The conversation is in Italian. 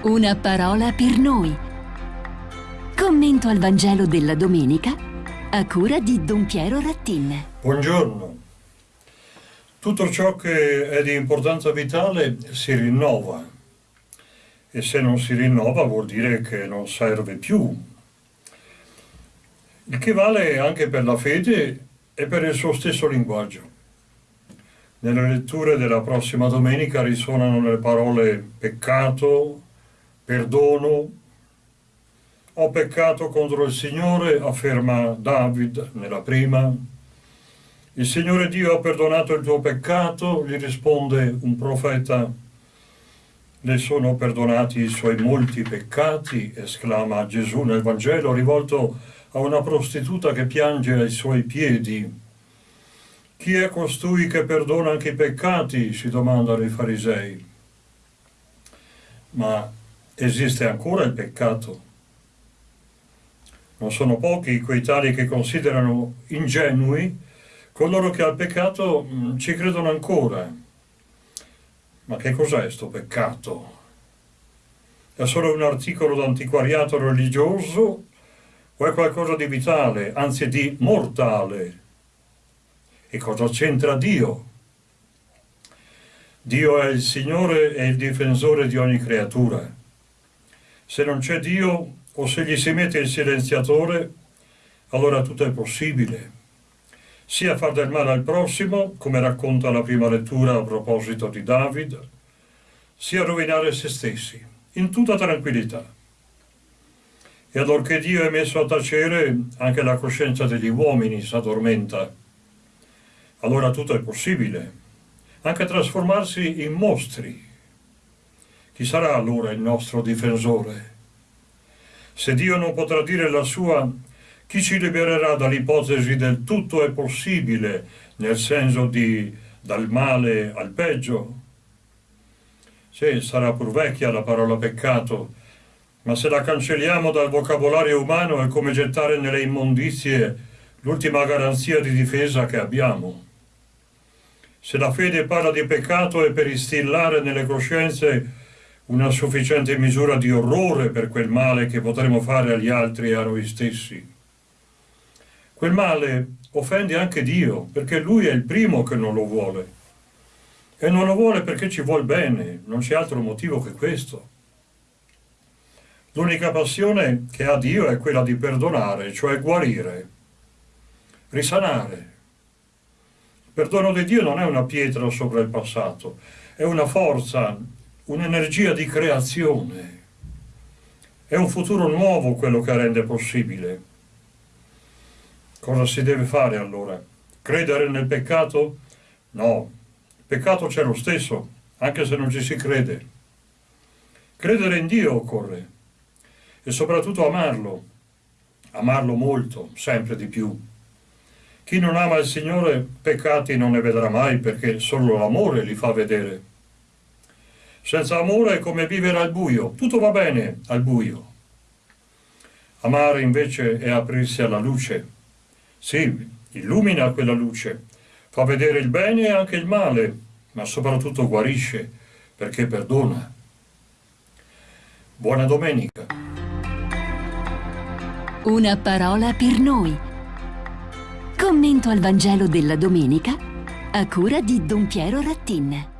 Una parola per noi. Commento al Vangelo della domenica a cura di Don Piero Rattin. Buongiorno. Tutto ciò che è di importanza vitale si rinnova e se non si rinnova vuol dire che non serve più. Il che vale anche per la fede e per il suo stesso linguaggio. Nelle letture della prossima domenica risuonano le parole peccato, perdono. Ho peccato contro il Signore, afferma David nella prima. Il Signore Dio ha perdonato il tuo peccato, gli risponde un profeta. Le sono perdonati i suoi molti peccati, esclama Gesù nel Vangelo, rivolto a una prostituta che piange ai suoi piedi. Chi è costui che perdona anche i peccati? si domandano i farisei. Ma esiste ancora il peccato. Non sono pochi quei tali che considerano ingenui coloro che al peccato mm, ci credono ancora. Ma che cos'è sto peccato? È solo un articolo d'antiquariato religioso o è qualcosa di vitale, anzi di mortale? E cosa c'entra Dio? Dio è il Signore e il difensore di ogni creatura. Se non c'è Dio o se gli si mette il silenziatore, allora tutto è possibile. Sia far del male al prossimo, come racconta la prima lettura a proposito di David, sia rovinare se stessi, in tutta tranquillità. E allorché Dio è messo a tacere, anche la coscienza degli uomini si addormenta. Allora tutto è possibile, anche trasformarsi in mostri, chi sarà allora il nostro difensore? Se Dio non potrà dire la sua, chi ci libererà dall'ipotesi del tutto è possibile, nel senso di dal male al peggio? Sì, sarà pur vecchia la parola peccato, ma se la cancelliamo dal vocabolario umano è come gettare nelle immondizie l'ultima garanzia di difesa che abbiamo. Se la fede parla di peccato è per instillare nelle coscienze una sufficiente misura di orrore per quel male che potremo fare agli altri e a noi stessi. Quel male offende anche Dio, perché Lui è il primo che non lo vuole. E non lo vuole perché ci vuol bene, non c'è altro motivo che questo. L'unica passione che ha Dio è quella di perdonare, cioè guarire, risanare. Il perdono di Dio non è una pietra sopra il passato, è una forza un'energia di creazione. È un futuro nuovo quello che rende possibile. Cosa si deve fare allora? Credere nel peccato? No, il peccato c'è lo stesso, anche se non ci si crede. Credere in Dio occorre e soprattutto amarlo, amarlo molto, sempre di più. Chi non ama il Signore peccati non ne vedrà mai perché solo l'amore li fa vedere. Senza amore è come vivere al buio, tutto va bene al buio. Amare invece è aprirsi alla luce. Sì, illumina quella luce, fa vedere il bene e anche il male, ma soprattutto guarisce, perché perdona. Buona domenica. Una parola per noi. Commento al Vangelo della domenica a cura di Don Piero Rattin.